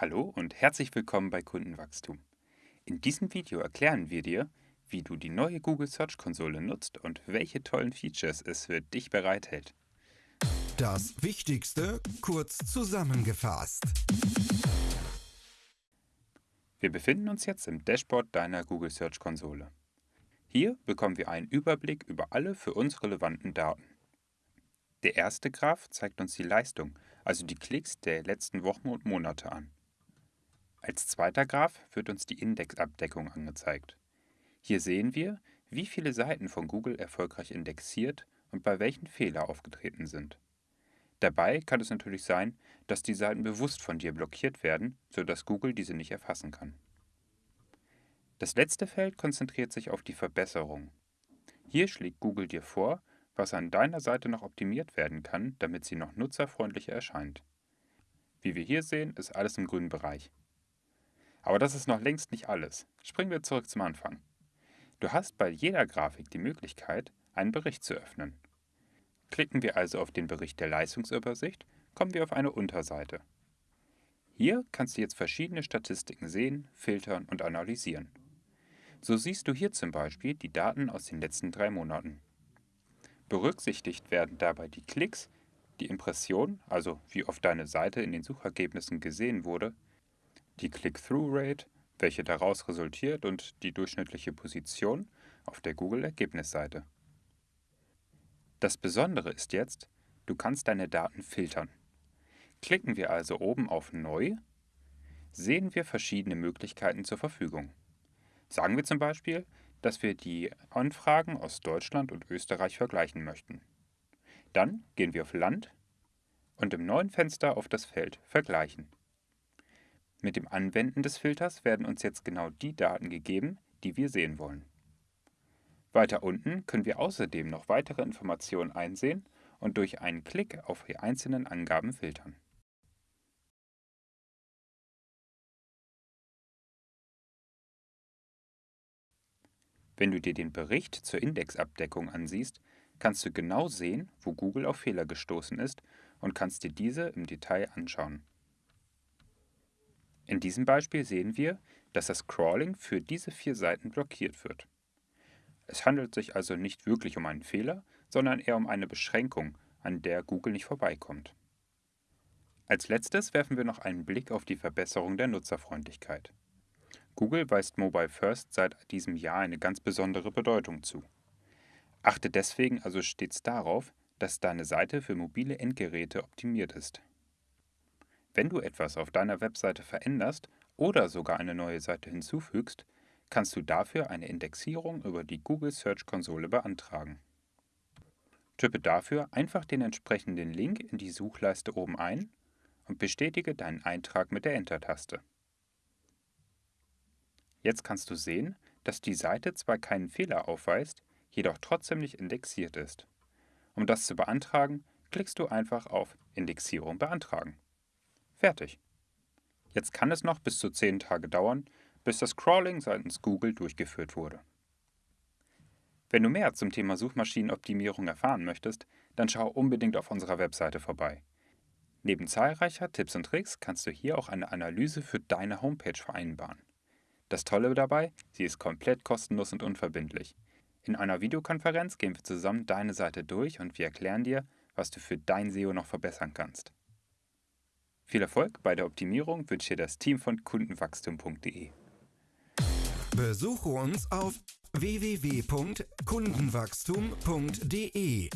Hallo und herzlich willkommen bei Kundenwachstum. In diesem Video erklären wir dir, wie du die neue Google Search Konsole nutzt und welche tollen Features es für dich bereithält. Das Wichtigste kurz zusammengefasst. Wir befinden uns jetzt im Dashboard deiner Google Search Konsole. Hier bekommen wir einen Überblick über alle für uns relevanten Daten. Der erste Graph zeigt uns die Leistung, also die Klicks der letzten Wochen und Monate an. Als zweiter Graph wird uns die Indexabdeckung angezeigt. Hier sehen wir, wie viele Seiten von Google erfolgreich indexiert und bei welchen Fehler aufgetreten sind. Dabei kann es natürlich sein, dass die Seiten bewusst von dir blockiert werden, sodass Google diese nicht erfassen kann. Das letzte Feld konzentriert sich auf die Verbesserung. Hier schlägt Google dir vor, was an deiner Seite noch optimiert werden kann, damit sie noch nutzerfreundlicher erscheint. Wie wir hier sehen, ist alles im grünen Bereich. Aber das ist noch längst nicht alles. Springen wir zurück zum Anfang. Du hast bei jeder Grafik die Möglichkeit, einen Bericht zu öffnen. Klicken wir also auf den Bericht der Leistungsübersicht, kommen wir auf eine Unterseite. Hier kannst du jetzt verschiedene Statistiken sehen, filtern und analysieren. So siehst du hier zum Beispiel die Daten aus den letzten drei Monaten. Berücksichtigt werden dabei die Klicks, die Impression, also wie oft deine Seite in den Suchergebnissen gesehen wurde, die Click-Through-Rate, welche daraus resultiert, und die durchschnittliche Position auf der Google-Ergebnisseite. Das Besondere ist jetzt, du kannst deine Daten filtern. Klicken wir also oben auf Neu, sehen wir verschiedene Möglichkeiten zur Verfügung. Sagen wir zum Beispiel, dass wir die Anfragen aus Deutschland und Österreich vergleichen möchten. Dann gehen wir auf Land und im neuen Fenster auf das Feld Vergleichen. Mit dem Anwenden des Filters werden uns jetzt genau die Daten gegeben, die wir sehen wollen. Weiter unten können wir außerdem noch weitere Informationen einsehen und durch einen Klick auf die einzelnen Angaben filtern. Wenn du dir den Bericht zur Indexabdeckung ansiehst, kannst du genau sehen, wo Google auf Fehler gestoßen ist und kannst dir diese im Detail anschauen. In diesem Beispiel sehen wir, dass das Crawling für diese vier Seiten blockiert wird. Es handelt sich also nicht wirklich um einen Fehler, sondern eher um eine Beschränkung, an der Google nicht vorbeikommt. Als letztes werfen wir noch einen Blick auf die Verbesserung der Nutzerfreundlichkeit. Google weist Mobile First seit diesem Jahr eine ganz besondere Bedeutung zu. Achte deswegen also stets darauf, dass deine Seite für mobile Endgeräte optimiert ist. Wenn du etwas auf deiner Webseite veränderst oder sogar eine neue Seite hinzufügst, kannst du dafür eine Indexierung über die Google Search Konsole beantragen. Tippe dafür einfach den entsprechenden Link in die Suchleiste oben ein und bestätige deinen Eintrag mit der Enter-Taste. Jetzt kannst du sehen, dass die Seite zwar keinen Fehler aufweist, jedoch trotzdem nicht indexiert ist. Um das zu beantragen, klickst du einfach auf Indexierung beantragen. Fertig. Jetzt kann es noch bis zu 10 Tage dauern, bis das Crawling seitens Google durchgeführt wurde. Wenn du mehr zum Thema Suchmaschinenoptimierung erfahren möchtest, dann schau unbedingt auf unserer Webseite vorbei. Neben zahlreicher Tipps und Tricks kannst du hier auch eine Analyse für deine Homepage vereinbaren. Das Tolle dabei, sie ist komplett kostenlos und unverbindlich. In einer Videokonferenz gehen wir zusammen deine Seite durch und wir erklären dir, was du für dein SEO noch verbessern kannst. Viel Erfolg bei der Optimierung wünscht dir das Team von kundenwachstum.de. Besuche uns auf www.kundenwachstum.de.